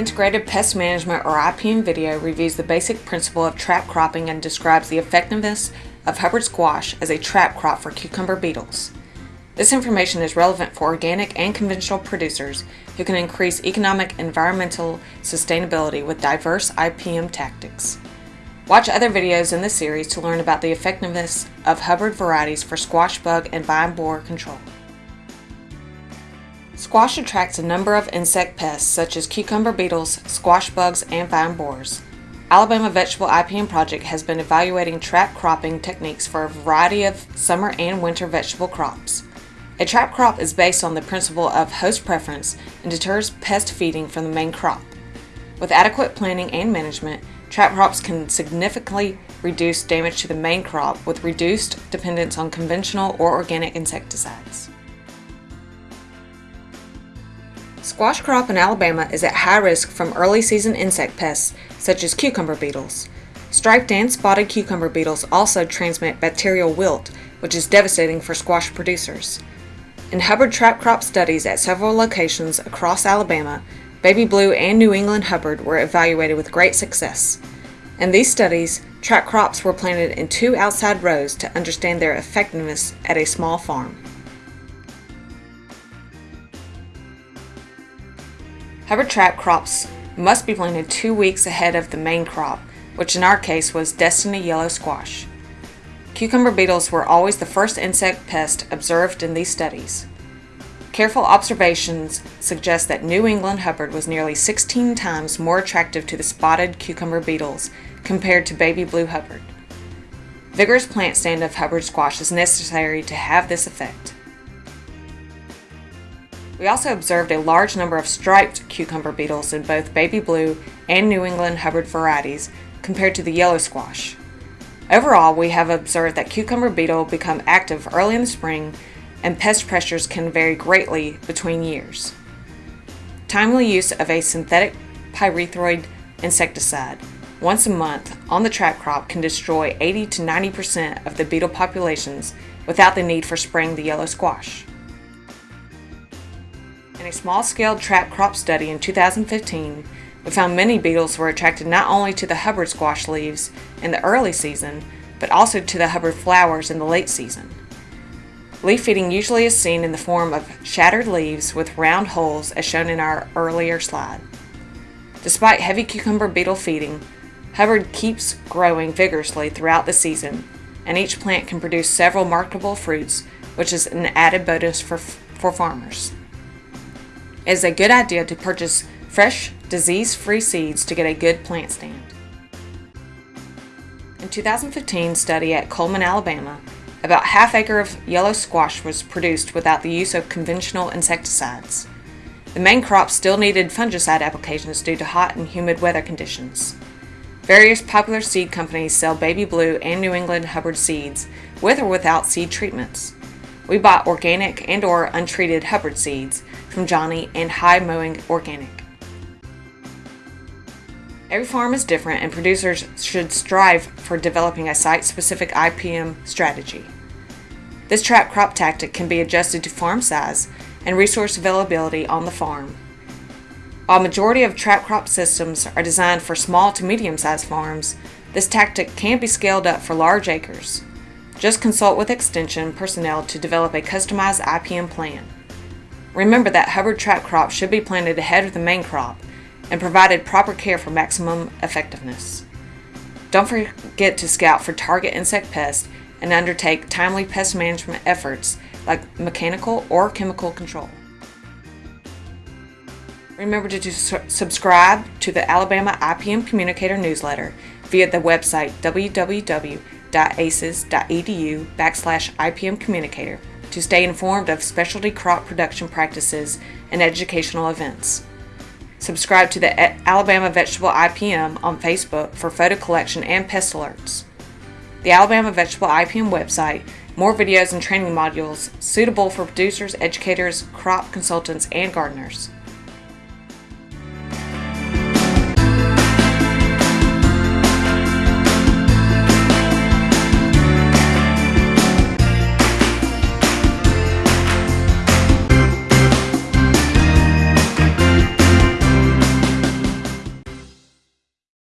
Integrated Pest Management or IPM video reviews the basic principle of trap cropping and describes the effectiveness of Hubbard squash as a trap crop for cucumber beetles. This information is relevant for organic and conventional producers who can increase economic environmental sustainability with diverse IPM tactics. Watch other videos in this series to learn about the effectiveness of Hubbard varieties for squash bug and vine borer control. Squash attracts a number of insect pests such as cucumber beetles, squash bugs, and vine borers. Alabama Vegetable IPM Project has been evaluating trap cropping techniques for a variety of summer and winter vegetable crops. A trap crop is based on the principle of host preference and deters pest feeding from the main crop. With adequate planning and management, trap crops can significantly reduce damage to the main crop with reduced dependence on conventional or organic insecticides. Squash crop in Alabama is at high risk from early season insect pests such as cucumber beetles. Striped and spotted cucumber beetles also transmit bacterial wilt, which is devastating for squash producers. In Hubbard trap crop studies at several locations across Alabama, Baby Blue and New England Hubbard were evaluated with great success. In these studies, trap crops were planted in two outside rows to understand their effectiveness at a small farm. Hubbard trap crops must be planted two weeks ahead of the main crop, which in our case was Destiny Yellow Squash. Cucumber beetles were always the first insect pest observed in these studies. Careful observations suggest that New England Hubbard was nearly 16 times more attractive to the spotted cucumber beetles compared to baby blue Hubbard. Vigorous plant stand of Hubbard squash is necessary to have this effect. We also observed a large number of striped cucumber beetles in both baby blue and New England Hubbard varieties compared to the yellow squash. Overall, we have observed that cucumber beetle become active early in the spring and pest pressures can vary greatly between years. Timely use of a synthetic pyrethroid insecticide once a month on the trap crop can destroy 80 to 90% of the beetle populations without the need for spraying the yellow squash. A small-scale trap crop study in 2015, we found many beetles were attracted not only to the Hubbard squash leaves in the early season, but also to the Hubbard flowers in the late season. Leaf feeding usually is seen in the form of shattered leaves with round holes as shown in our earlier slide. Despite heavy cucumber beetle feeding, Hubbard keeps growing vigorously throughout the season, and each plant can produce several marketable fruits, which is an added bonus for, for farmers. It is a good idea to purchase fresh, disease-free seeds to get a good plant stand. In 2015 study at Cullman, Alabama, about half acre of yellow squash was produced without the use of conventional insecticides. The main crop still needed fungicide applications due to hot and humid weather conditions. Various popular seed companies sell Baby Blue and New England Hubbard seeds, with or without seed treatments. We bought organic and or untreated Hubbard seeds from Johnny and High Mowing Organic. Every farm is different and producers should strive for developing a site-specific IPM strategy. This trap crop tactic can be adjusted to farm size and resource availability on the farm. While majority of trap crop systems are designed for small to medium-sized farms, this tactic can be scaled up for large acres. Just consult with Extension personnel to develop a customized IPM plan. Remember that Hubbard trap crop should be planted ahead of the main crop and provided proper care for maximum effectiveness. Don't forget to scout for target insect pests and undertake timely pest management efforts like mechanical or chemical control. Remember to subscribe to the Alabama IPM Communicator newsletter via the website www.aces.edu backslash IPM Communicator to stay informed of specialty crop production practices and educational events. Subscribe to the Alabama Vegetable IPM on Facebook for photo collection and pest alerts. The Alabama Vegetable IPM website, more videos and training modules suitable for producers, educators, crop consultants, and gardeners.